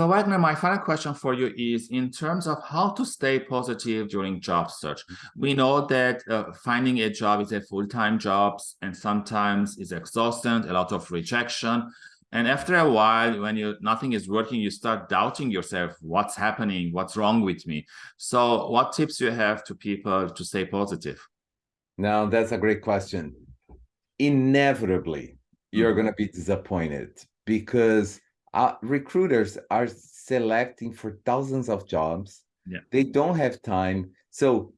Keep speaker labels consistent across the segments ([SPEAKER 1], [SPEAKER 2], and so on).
[SPEAKER 1] So Wagner, my final question for you is in terms of how to stay positive during job search. We know that uh, finding a job is a full-time job and sometimes is exhausting, a lot of rejection. And after a while, when you nothing is working, you start doubting yourself, what's happening, what's wrong with me? So what tips you have to people to stay positive?
[SPEAKER 2] Now, that's a great question. Inevitably, you're mm -hmm. going to be disappointed because uh, recruiters are selecting for thousands of jobs.
[SPEAKER 1] Yeah.
[SPEAKER 2] They don't have time. So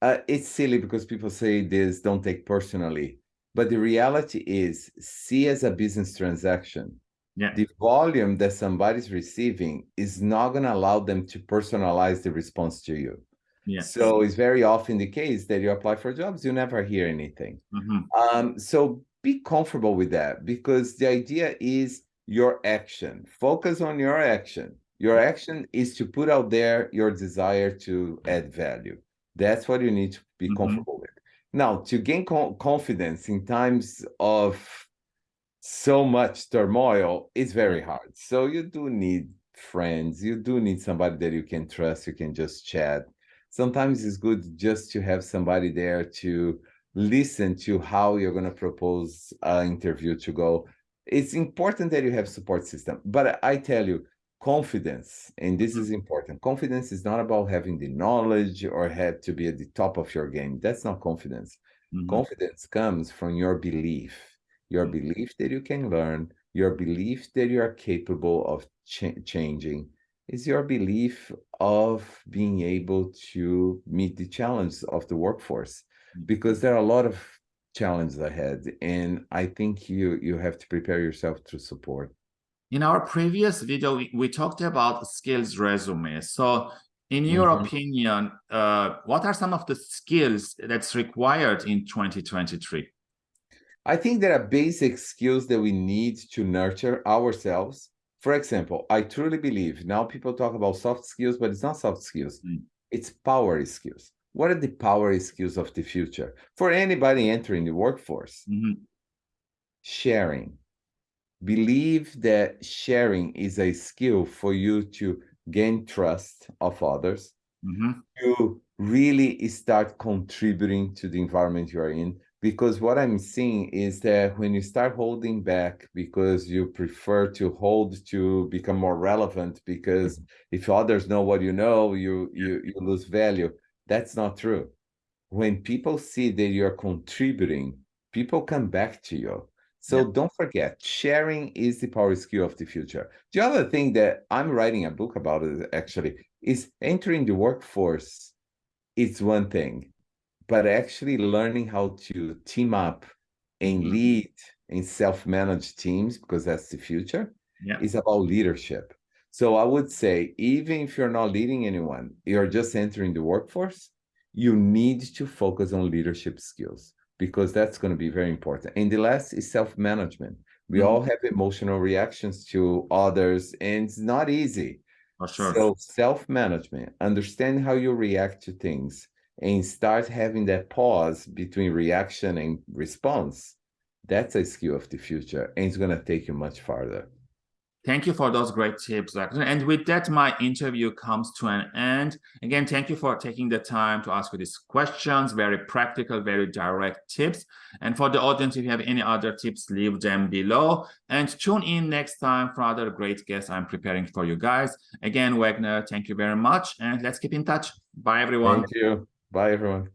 [SPEAKER 2] uh, it's silly because people say this, don't take personally. But the reality is, see as a business transaction.
[SPEAKER 1] Yeah.
[SPEAKER 2] The volume that somebody's receiving is not going to allow them to personalize the response to you.
[SPEAKER 1] Yeah.
[SPEAKER 2] So it's very often the case that you apply for jobs, you never hear anything.
[SPEAKER 1] Mm -hmm.
[SPEAKER 2] um, so be comfortable with that because the idea is your action. Focus on your action. Your action is to put out there your desire to add value. That's what you need to be mm -hmm. comfortable with. Now, to gain co confidence in times of so much turmoil, is very hard. So you do need friends. You do need somebody that you can trust. You can just chat. Sometimes it's good just to have somebody there to listen to how you're going to propose an interview to go it's important that you have support system but i tell you confidence and this is mm-hmm. important confidence is not about having the knowledge or have to be at the top of your game that's not confidence mm -hmm. confidence comes from your belief your mm -hmm. belief that you can learn your belief that you are capable of ch changing is your belief of being able to meet the challenge of the workforce mm-hmm. because there are a lot of challenges ahead and i think you you have to prepare yourself to support.
[SPEAKER 1] In our previous video we, we talked about skills resume. So in your mm -hmm. opinion uh, what are some of the skills that's required in 2023
[SPEAKER 2] i think there are basic skills that we need to nurture ourselves. For example i truly believe now people talk about soft skills but it's not soft skills. Mm. it's power skills what are the power skills of the future for anybody entering the workforce?
[SPEAKER 1] Mm -hmm.
[SPEAKER 2] Sharing. Believe that sharing is a skill for you to gain trust of others,
[SPEAKER 1] mm -hmm.
[SPEAKER 2] to really start contributing to the environment you are in. Because what I'm seeing is that when you start holding back because you prefer to hold to become more relevant, because mm -hmm. if others know what you know, you, you, you lose value that's not true. When people see that you're contributing, people come back to you. So yeah. don't forget, sharing is the power skill of the future. The other thing that I'm writing a book about it actually is entering the workforce. It's one thing, but actually learning how to team up and mm-hmm. lead in self-managed teams, because that's the future,
[SPEAKER 1] yeah.
[SPEAKER 2] is about leadership. So I would say, even if you're not leading anyone, you're just entering the workforce, you need to focus on leadership skills because that's going to be very important. And the last is self-management. We mm -hmm. all have emotional reactions to others, and it's not easy.
[SPEAKER 1] Sure.
[SPEAKER 2] So self-management, understand how you react to things, and start having that pause between reaction and response. That's a skill of the future, and it's going to take you much farther.
[SPEAKER 1] Thank you for those great tips. Dr. And with that, my interview comes to an end. Again, thank you for taking the time to ask these questions, very practical, very direct tips. And for the audience, if you have any other tips, leave them below. And tune in next time for other great guests I'm preparing for you guys. Again, Wagner, thank you very much. And let's keep in touch. Bye, everyone.
[SPEAKER 2] Thank you. Bye, everyone.